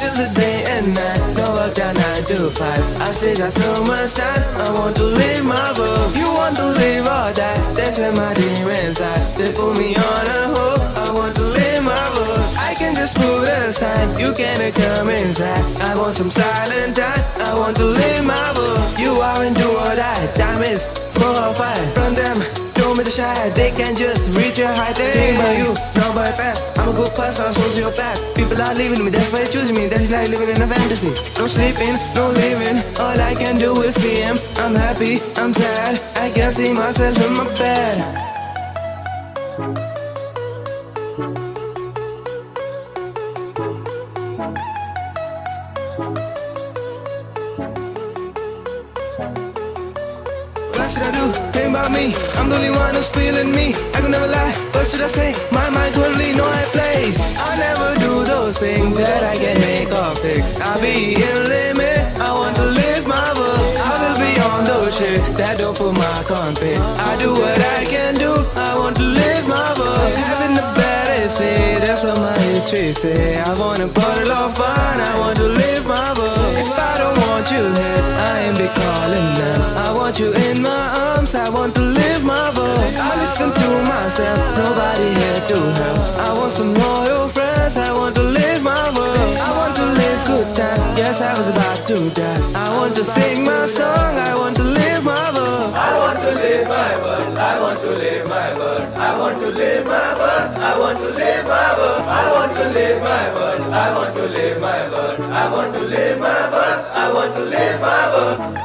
Till the day and night, no work down 9 to 5 I still got so much time, I want to live my book You want to live or die, that's in my dream inside. They put me on just put a sign, you cannot come inside. I want some silent time, I want to live my book You aren't do or die, time is 4 or 5 From them Show me the shy, they can just reach your height. Think about you, nobody fast. I'm a good person, I'm sociopath People are leaving me, that's why they choose me. That's like living in a fantasy. No sleeping, no living. All I can do is see him I'm happy, I'm sad. I can't see myself in my bed What should I do? Think about me. I'm the only one who's feeling me. I could never lie. What should I say? My mind totally know my place. I never do those things that I can make or fix. I'll be in limit. I want to live my book. I will be on those shit that don't put my confit. I do what I can That's what my history say. I wanna it all fun. I want to live my book. If I don't want you here, I ain't be calling them. I want you in my arms. I want to live my book. I listen to myself. Nobody here to help. I want some loyal friends. I want to live my book. I want to live good time. Yes, I was about to die. I want to sing my song. I want to live my book. I want to live my world. I want to live my world. I want to live my world. I want to live my. I want to live my world. I want to live my world. I want to live my world. I want to live my world.